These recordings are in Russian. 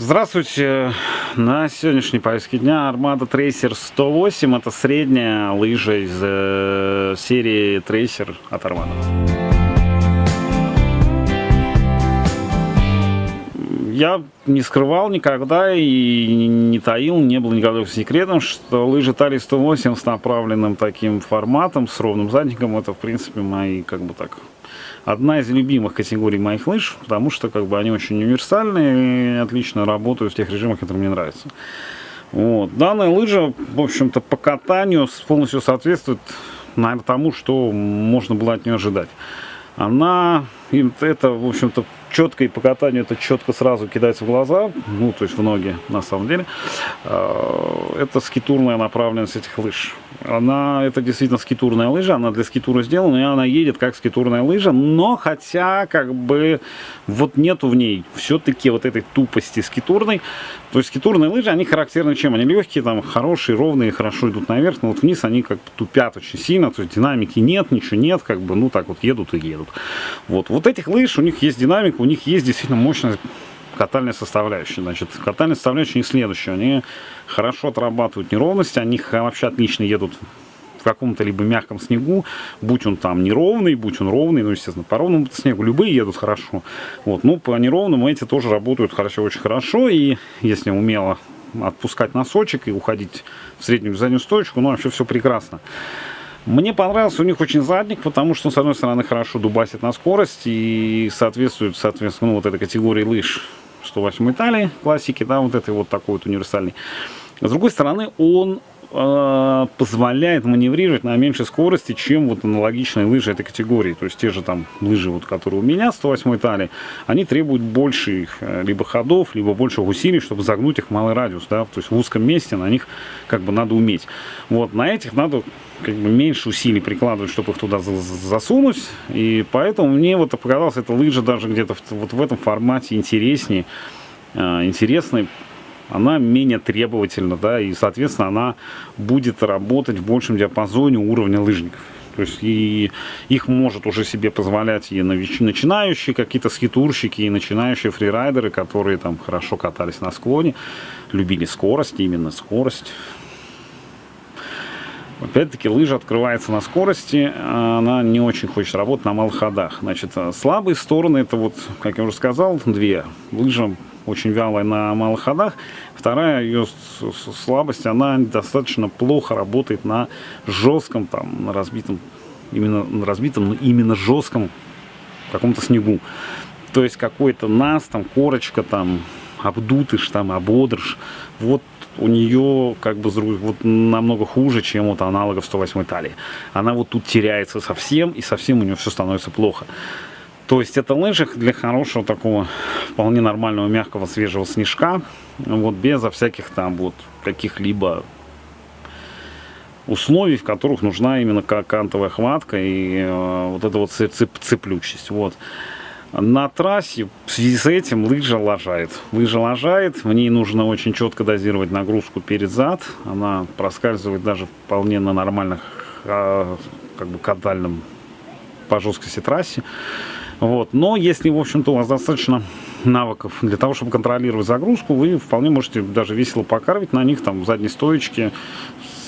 Здравствуйте! На сегодняшней повестке дня Armada Tracer 108 это средняя лыжа из э, серии Tracer от Armada. Я не скрывал никогда и не таил, не был никогда секретом, что лыжи Тали 108 с направленным таким форматом, с ровным задником, это в принципе мои как бы так одна из любимых категорий моих лыж, потому что как бы они очень универсальные и отлично работают в тех режимах, которые мне нравятся. Вот. Данная лыжа, в общем-то, по катанию полностью соответствует, наверное, тому, что можно было от нее ожидать. Она, это, в общем-то, четко и по катанию это четко сразу кидается в глаза, ну, то есть в ноги, на самом деле. А, это скитурная направленность этих лыж. Она, это действительно скитурная лыжа, она для скитура сделана, и она едет как скитурная лыжа, но хотя, как бы, вот нету в ней все-таки вот этой тупости скитурной. То есть скитурные лыжи, они характерны чем? Они легкие, там, хорошие, ровные, хорошо идут наверх, но вот вниз они как бы тупят очень сильно, то есть динамики нет, ничего нет, как бы, ну, так вот едут и едут. Вот, вот этих лыж, у них есть динамика, у них есть действительно мощная катальная составляющая. Значит, катальная составляющая у них следующая. Они хорошо отрабатывают неровности, они вообще отлично едут в каком-то либо мягком снегу, будь он там неровный, будь он ровный, ну, естественно, по ровному снегу любые едут хорошо. Вот, ну, по неровному эти тоже работают хорошо, очень хорошо, и если умело отпускать носочек и уходить в среднюю заднюю стоечку, ну, вообще все прекрасно. Мне понравился у них очень задник, потому что, с одной стороны, хорошо дубасит на скорость и соответствует, соответственно, ну, вот этой категории лыж 108 Италии, классики, да, вот этой вот такой вот универсальный. С другой стороны, он э, позволяет маневрировать на меньшей скорости, чем вот аналогичные лыжи этой категории. То есть те же там лыжи, вот, которые у меня, 108 Италии, они требуют больше их, э, либо ходов, либо больше усилий, чтобы загнуть их в малый радиус. Да? То есть в узком месте на них как бы надо уметь. Вот, на этих надо как бы меньше усилий прикладывать, чтобы их туда засунуть. И поэтому мне вот показалось эта лыжа даже где-то вот в этом формате интереснее, э, интересной она менее требовательна, да, и, соответственно, она будет работать в большем диапазоне уровня лыжников. То есть и их может уже себе позволять и начинающие какие-то скитурщики, и начинающие фрирайдеры, которые там хорошо катались на склоне, любили скорость, именно скорость. Опять-таки лыжа открывается на скорости, она не очень хочет работать на малых ходах. Значит, слабые стороны, это вот, как я уже сказал, две. Лыжа очень вялая на малых ходах. Вторая ее слабость, она достаточно плохо работает на жестком, там, на разбитом, именно на разбитом, но именно жестком каком-то снегу. То есть какой-то нас, там, корочка, там, обдутыш, там, ободрыш. Вот у нее как бы вот намного хуже, чем вот аналогов 108 талии. Она вот тут теряется совсем, и совсем у нее все становится плохо. То есть это лыжи для хорошего такого вполне нормального мягкого свежего снежка, вот без всяких там вот каких-либо условий, в которых нужна именно кантовая хватка и э, вот эта вот цеп цеплючесть. Вот. На трассе в связи с этим лыжа лажает. Лыжа лажает, в ней нужно очень четко дозировать нагрузку перед зад. Она проскальзывает даже вполне на нормальных, а, как бы катальном по жесткости трассе. Вот. Но если, в общем-то, у вас достаточно навыков для того, чтобы контролировать загрузку, вы вполне можете даже весело покарвить на них, там, в задней стоечке,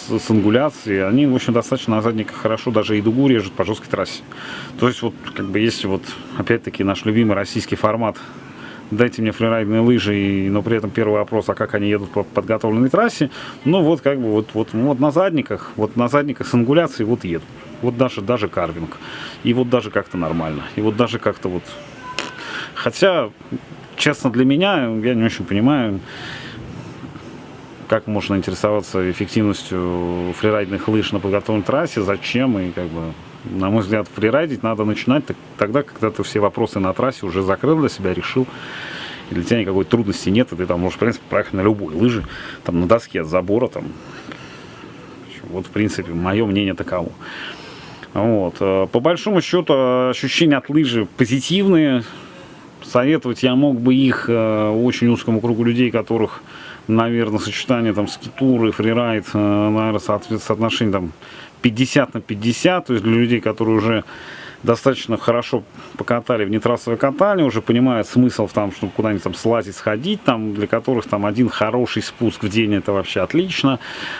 с, с ангуляцией. Они, в общем, достаточно на задниках хорошо даже и дугу режут по жесткой трассе. То есть, вот, как бы, если вот, опять-таки, наш любимый российский формат дайте мне фрирайдные лыжи, но при этом первый вопрос, а как они едут по подготовленной трассе, ну вот как бы вот, вот, вот на задниках, вот на задниках с ангуляцией вот едут. Вот даже, даже карвинг. И вот даже как-то нормально. И вот даже как-то вот... Хотя, честно, для меня, я не очень понимаю, как можно интересоваться эффективностью фрирайдных лыж на подготовленной трассе, зачем и как бы на мой взгляд, фрирайдить надо начинать тогда, когда ты все вопросы на трассе уже закрыл для себя, решил, и для тебя никакой трудности нет, и ты там можешь, в принципе, проехать на любой лыжи, там, на доске от забора, там, вот, в принципе, мое мнение таково. Вот. Э, по большому счету, ощущения от лыжи позитивные. Советовать я мог бы их э, очень узкому кругу людей, которых, наверное, сочетание там скитур и фрирайд, э, наверное, соотношение там 50 на 50, то есть для людей, которые уже достаточно хорошо покатали в нетрассовое катание, уже понимают смысл в том, чтобы куда-нибудь там слазить, сходить, там, для которых там один хороший спуск в день это вообще отлично,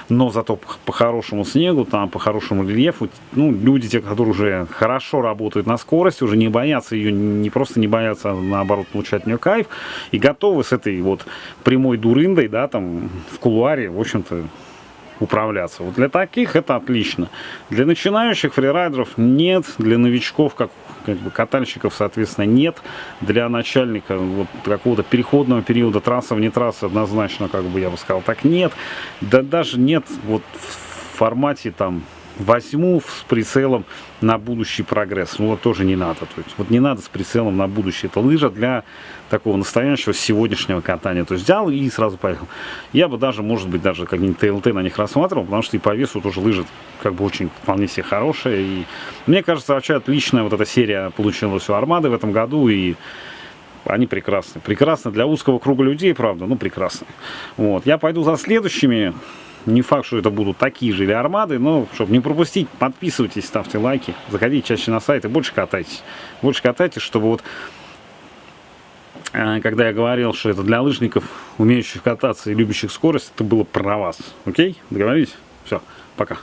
но зато по, по хорошему снегу, там, по хорошему рельефу, ну, люди, те, которые уже хорошо работают на скорости, уже не боятся ее, не просто не боятся, а наоборот получать от нее кайф, и готовы с этой вот прямой дурындой, да, там, в кулуаре, в общем-то, управляться. Вот для таких это отлично. Для начинающих фрирайдеров нет, для новичков, как, как бы катальщиков, соответственно, нет. Для начальника вот какого-то переходного периода трасса вне трассы однозначно, как бы я бы сказал, так нет. Да даже нет вот в формате там возьму с прицелом на будущий прогресс. Ну вот тоже не надо. То есть вот не надо с прицелом на будущее. Это лыжа для такого настоящего сегодняшнего катания. То есть взял и сразу поехал. Я бы даже, может быть, даже как-нибудь ТЛТ на них рассматривал, потому что и по весу тоже лыжа как бы очень вполне себе хорошая. И мне кажется, вообще отличная вот эта серия получилась у Армады в этом году. И они прекрасны. Прекрасны для узкого круга людей, правда, ну прекрасно. Вот. Я пойду за следующими. Не факт, что это будут такие же или армады, но чтобы не пропустить, подписывайтесь, ставьте лайки, заходите чаще на сайт и больше катайтесь. Больше катайтесь, чтобы вот э, когда я говорил, что это для лыжников, умеющих кататься и любящих скорость, это было про вас. Окей? Договорились? Все, пока.